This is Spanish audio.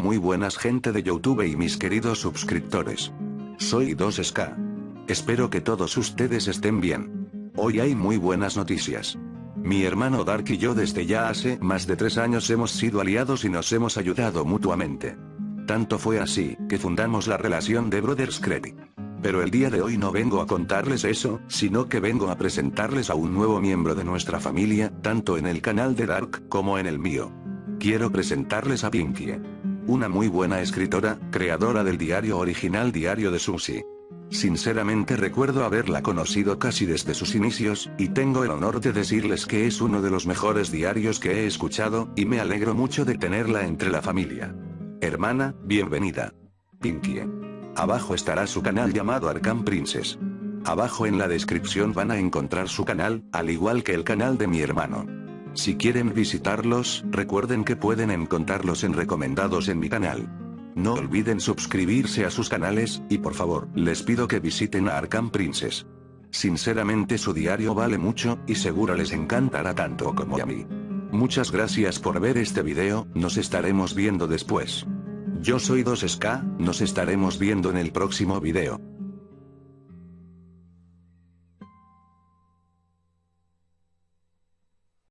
Muy buenas gente de Youtube y mis queridos suscriptores. Soy 2SK. Espero que todos ustedes estén bien. Hoy hay muy buenas noticias. Mi hermano Dark y yo desde ya hace más de tres años hemos sido aliados y nos hemos ayudado mutuamente. Tanto fue así, que fundamos la relación de Brothers Credit. Pero el día de hoy no vengo a contarles eso, sino que vengo a presentarles a un nuevo miembro de nuestra familia, tanto en el canal de Dark, como en el mío. Quiero presentarles a Pinky. Una muy buena escritora, creadora del diario original Diario de Susie. Sinceramente recuerdo haberla conocido casi desde sus inicios, y tengo el honor de decirles que es uno de los mejores diarios que he escuchado, y me alegro mucho de tenerla entre la familia. Hermana, bienvenida. Pinky. Abajo estará su canal llamado Arkham Princess. Abajo en la descripción van a encontrar su canal, al igual que el canal de mi hermano. Si quieren visitarlos, recuerden que pueden encontrarlos en recomendados en mi canal. No olviden suscribirse a sus canales, y por favor, les pido que visiten a Arkham Princess. Sinceramente su diario vale mucho, y seguro les encantará tanto como a mí. Muchas gracias por ver este video, nos estaremos viendo después. Yo soy 2SK, nos estaremos viendo en el próximo video.